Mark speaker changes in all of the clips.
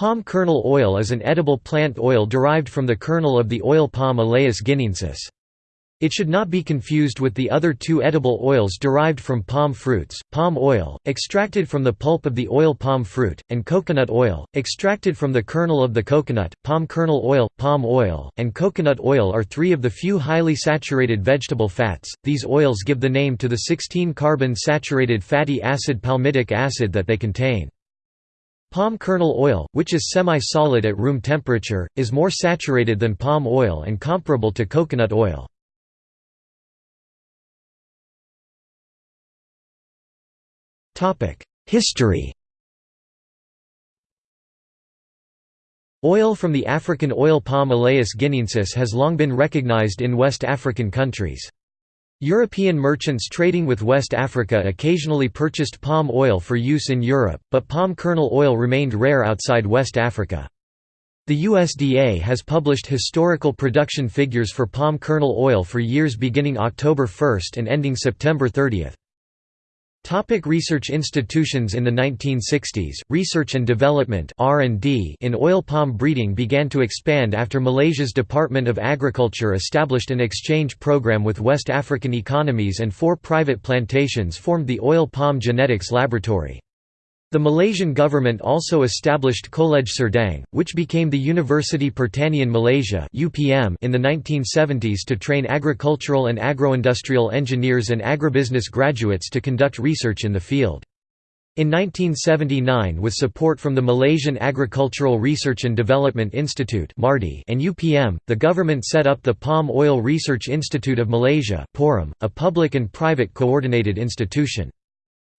Speaker 1: Palm kernel oil is an edible plant oil derived from the kernel of the oil palm Elaeis guineensis. It should not be confused with the other two edible oils derived from palm fruits, palm oil, extracted from the pulp of the oil palm fruit, and coconut oil, extracted from the kernel of the coconut. Palm kernel oil, palm oil, and coconut oil are three of the few highly saturated vegetable fats. These oils give the name to the 16-carbon saturated fatty acid palmitic acid that they contain. Palm kernel oil, which is semi-solid at room temperature, is more saturated than palm oil and comparable to coconut oil. History Oil from the African oil palm Elaeis guineensis has long been recognized in West African countries. European merchants trading with West Africa occasionally purchased palm oil for use in Europe, but palm kernel oil remained rare outside West Africa. The USDA has published historical production figures for palm kernel oil for years beginning October 1 and ending September 30. Topic research institutions In the 1960s, research and development in oil palm breeding began to expand after Malaysia's Department of Agriculture established an exchange program with West African economies and four private plantations formed the Oil Palm Genetics Laboratory. The Malaysian government also established College Serdang, which became the University Pertanian Malaysia in the 1970s to train agricultural and agroindustrial engineers and agribusiness graduates to conduct research in the field. In 1979 with support from the Malaysian Agricultural Research and Development Institute and UPM, the government set up the Palm Oil Research Institute of Malaysia a public and private coordinated institution.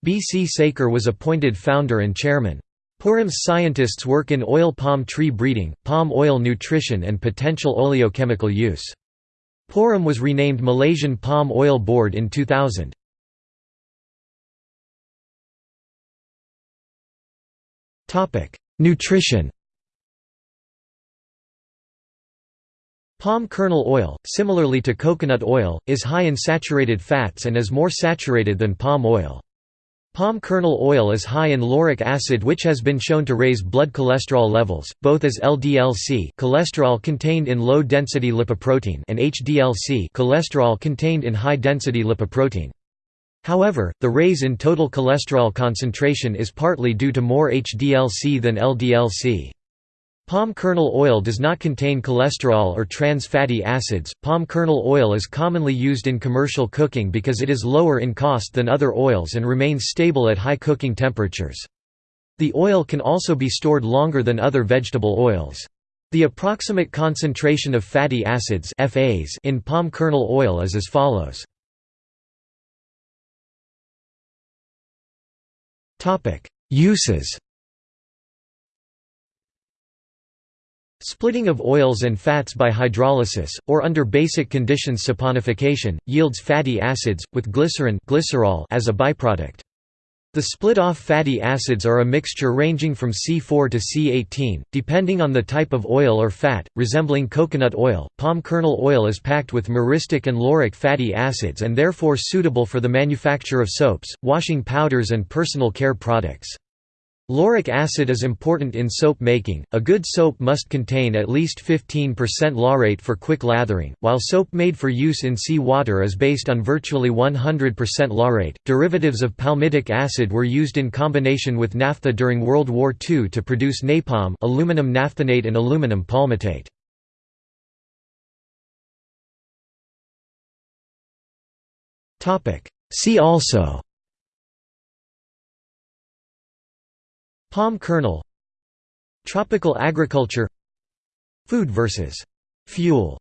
Speaker 1: B. C. Sekhar was appointed founder and chairman. PORIM's scientists work in oil palm tree breeding, palm oil nutrition and potential oleochemical use. PORIM was renamed Malaysian Palm Oil Board in 2000. Nutrition Palm kernel oil, similarly to coconut oil, is high in saturated fats and is more saturated than palm oil. Palm kernel oil is high in lauric acid which has been shown to raise blood cholesterol levels, both as LDLC cholesterol contained in low-density lipoprotein and HDLC cholesterol contained in high-density lipoprotein. However, the raise in total cholesterol concentration is partly due to more HDLC than LDLC. Palm kernel oil does not contain cholesterol or trans fatty acids. Palm kernel oil is commonly used in commercial cooking because it is lower in cost than other oils and remains stable at high cooking temperatures. The oil can also be stored longer than other vegetable oils. The approximate concentration of fatty acids FAs in palm kernel oil is as follows. Uses Splitting of oils and fats by hydrolysis, or under basic conditions saponification, yields fatty acids, with glycerin glycerol as a byproduct. The split-off fatty acids are a mixture ranging from C4 to C18, depending on the type of oil or fat, resembling coconut oil. Palm kernel oil is packed with myristic and lauric fatty acids and therefore suitable for the manufacture of soaps, washing powders and personal care products. Lauric acid is important in soap making. A good soap must contain at least 15% laurate for quick lathering, while soap made for use in sea water is based on virtually 100% laurate. Derivatives of palmitic acid were used in combination with naphtha during World War II to produce napalm, aluminum naphthenate and aluminum palmitate. See also Palm kernel. Tropical agriculture. Food versus fuel